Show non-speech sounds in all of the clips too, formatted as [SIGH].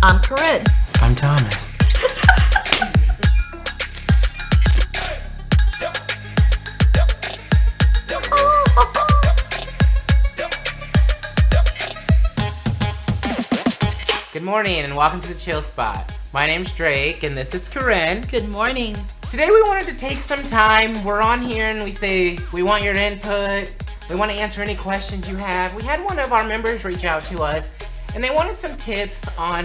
I'm Corinne. I'm Thomas. Good morning and welcome to the Chill Spot. My name's Drake and this is Corinne. Good morning. Today we wanted to take some time. We're on here and we say we want your input. We want to answer any questions you have. We had one of our members reach out to us and they wanted some tips on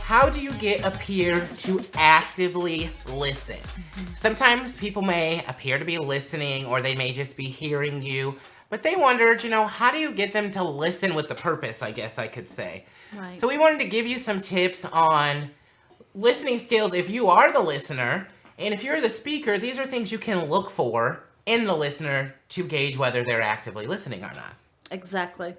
how do you get a peer to actively listen? Mm-hmm. Sometimes people may appear to be listening or they may just be hearing you, but they wondered, you know, how do you get them to listen with the purpose, I guess I could say. Right. So we wanted to give you some tips on listening skills if you are the listener, and if you're the speaker, these are things you can look for in the listener to gauge whether they're actively listening or not. Exactly.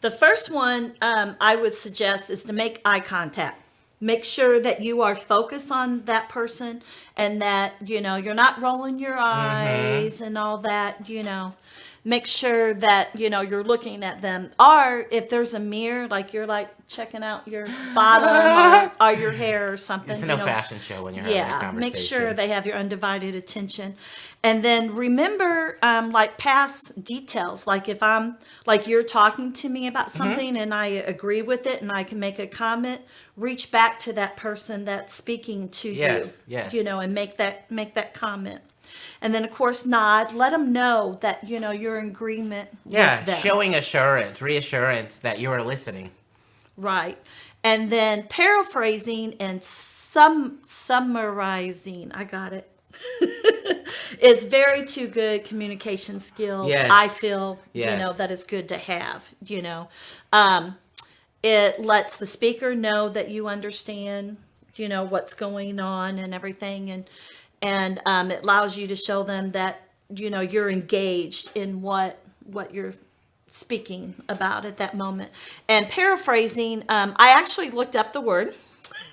The first one um, I would suggest is to make eye contact. Make sure that you are focused on that person and that, you know, you're not rolling your eyes and all that, you know. Make sure that, you know, you're looking at them. Or if there's a mirror, like you're like checking out your [LAUGHS] bottom or, or your hair or something. It's you no know. fashion show when you're having a yeah make sure they have your undivided attention and then remember um, like past details like if i'm like you're talking to me about Mm-hmm. something and i agree with it and i can make a comment reach back to that person that's speaking to Yes, you yes. you know and make that make that comment and then of course nod let them know that you know you're in agreement Yeah, showing assurance, reassurance that you are listening. Right. And then paraphrasing and sum summarizing, I got it. [LAUGHS] is very two good communication skills. Yes. I feel you know that is good to have, you know. Um it lets the speaker know that you understand, you know, what's going on and everything and and um, it allows you to show them that you know you're engaged in what what you're speaking about at that moment. And paraphrasing, um, I actually looked up the word, [LAUGHS]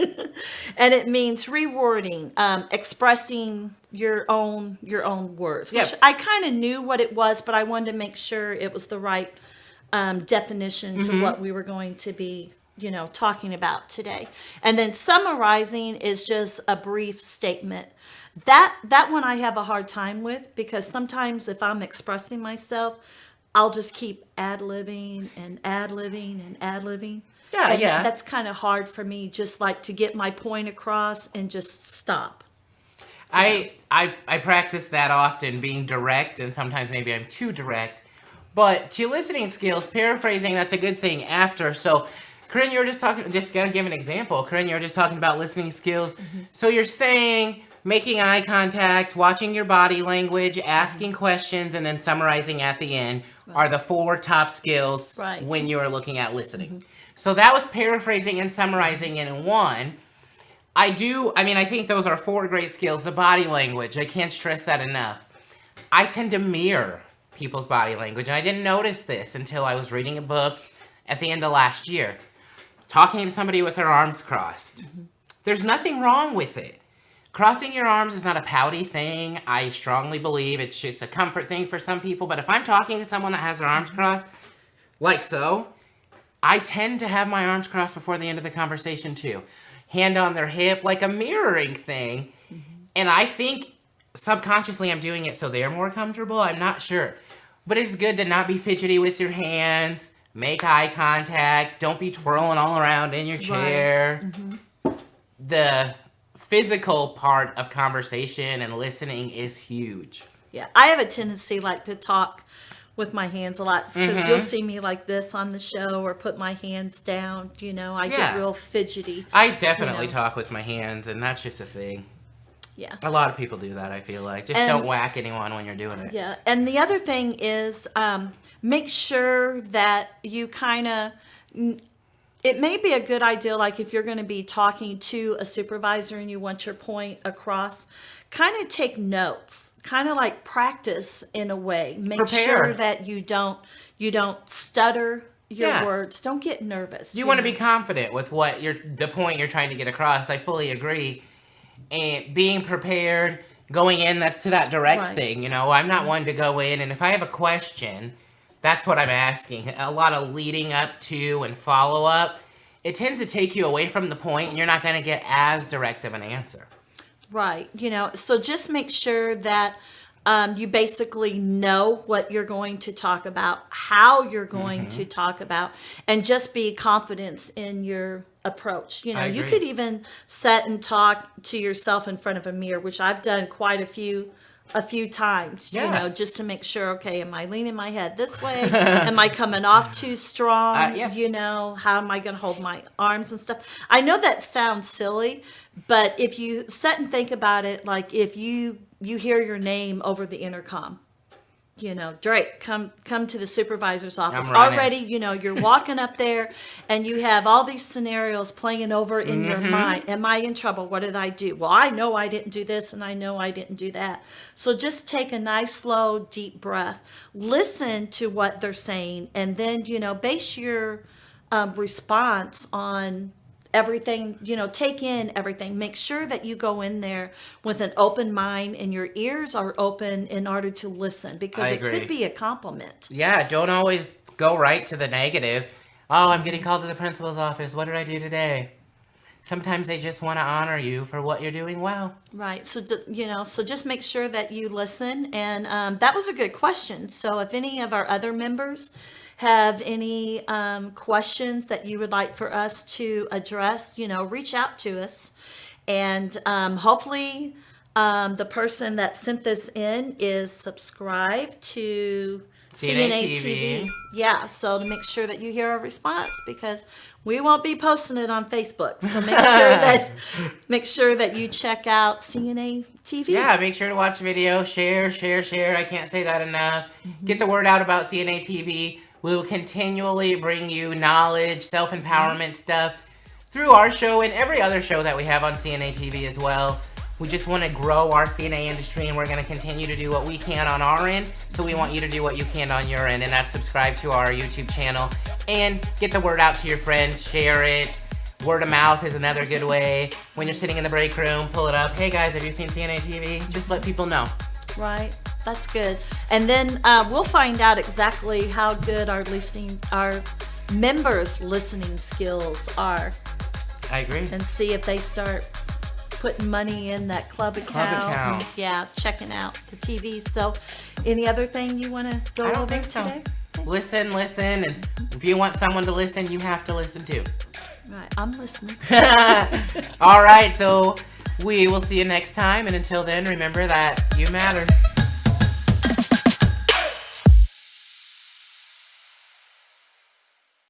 and it means rewording, um, expressing your own your own words. Which Yep. I kind of knew what it was, but I wanted to make sure it was the right um, definition to what we were going to be, you know, talking about today. And then summarizing is just a brief statement. That that one I have a hard time with because sometimes if I'm expressing myself, I'll just keep ad libbing and ad libbing and ad libbing. Yeah, and yeah. That's kind of hard for me, just like to get my point across and just stop. I, I I practice that often, being direct, and sometimes maybe I'm too direct. But to listening skills, paraphrasing, that's a good thing after. So, Corinne, you were just talking, just gonna give an example. Corinne, you were just talking about listening skills. Mm-hmm. So you're saying making eye contact, watching your body language, asking Mm-hmm. questions, and then summarizing at the end are the four top skills Right. When you are looking at listening. So that was paraphrasing and summarizing in one. I do, I mean, I think those are four great skills. The body language, I can't stress that enough. I tend to mirror people's body language, and I didn't notice this until I was reading a book at the end of last year. Talking to somebody with their arms crossed. There's nothing wrong with it. Crossing your arms is not a pouty thing. I strongly believe it's just a comfort thing for some people. But if I'm talking to someone that has their arms mm-hmm. crossed, like so, I tend to have my arms crossed before the end of the conversation too. Hand on their hip, like a mirroring thing. Mm-hmm. And I think subconsciously I'm doing it so they're more comfortable. I'm not sure. But it's good to not be fidgety with your hands, make eye contact, don't be twirling all around in your chair. Mm-hmm. The physical part of conversation and listening is huge. Yeah, I have a tendency like to talk with my hands a lot because Mm-hmm. you'll see me like this on the show or put my hands down. You know, I Yeah. get real fidgety. I definitely know. talk with my hands, and that's just a thing. Yeah. A lot of people do that, I feel like. Just And- don't whack anyone when you're doing it. Yeah, and the other thing is um, make sure that you kind of. It may be a good idea, like if you're going to be talking to a supervisor and you want your point across, kind of take notes, kind of like practice in a way. Make Prepare. sure that you don't you don't stutter your Yeah. words. Don't get nervous. You want to know? be confident with what you're the point you're trying to get across. I fully agree. And being prepared, going in, that's to that direct Right. thing. You know, I'm not one to go in, and if I have a question, that's what I'm asking. A lot of leading up to and follow up. it tends to take you away from the point and you're not going to get as direct of an answer. Right. You know, so just make sure that um, you basically know what you're going to talk about, how you're going Mm-hmm. to talk about, and just be confident in your approach. You know, you could even sit and talk to yourself in front of a mirror, which I've done quite a few a few times you know just to make sure okay am i leaning my head this way? [LAUGHS] Am i coming off too strong? Uh, yeah. you know how am i going to hold my arms and stuff? I know that sounds silly but if you sit and think about it like if you you hear your name over the intercom you know drake come come to the supervisor's office. already you know you're walking up there and you have all these scenarios playing over in your Mm-hmm. mind. Am i in trouble? What did i do? Well i know i didn't do this and i know i didn't do that. So just take a nice slow deep breath. Listen to what they're saying and then you know base your um, response on everything you know take in everything make sure that you go in there with an open mind and your ears are open in order to listen because it could be a compliment Yeah, don't always go right to the negative. Oh, I'm getting called to the principal's office. What did I do today? Sometimes they just want to honor you for what you're doing well. right so you know so just make sure that you listen and um, that was a good question so if any of our other members have any um, questions that you would like for us to address you know reach out to us and um, hopefully um, the person that sent this in is subscribed to CNA CNA TV. TV. Yeah, so to make sure that you hear our response because we won't be posting it on Facebook. So make [LAUGHS] sure that make sure that you check out CNA TV. Yeah, make sure to watch the video, share, share, share. I can't say that enough. Get the word out about CNA TV. We will continually bring you knowledge, self empowerment mm-hmm. stuff through our show and every other show that we have on CNA TV as well. We just want to grow our CNA industry and we're going to continue to do what we can on our end. So we want you to do what you can on your end and that's subscribe to our YouTube channel and get the word out to your friends, share it. Word of mouth is another good way. When you're sitting in the break room, pull it up. Hey guys, have you seen CNA TV? Just let people know. Right. That's good. And then uh, we'll find out exactly how good our listening our members' listening skills are I agree. and see if they start putting money in that club account. Club account. Yeah, checking out the TV. So, any other thing you want to go I don't over think so. today? Listen, listen, and if you want someone to listen, you have to listen too. Right, I'm listening. [LAUGHS] [LAUGHS] All right, so we will see you next time, and until then, remember that you matter.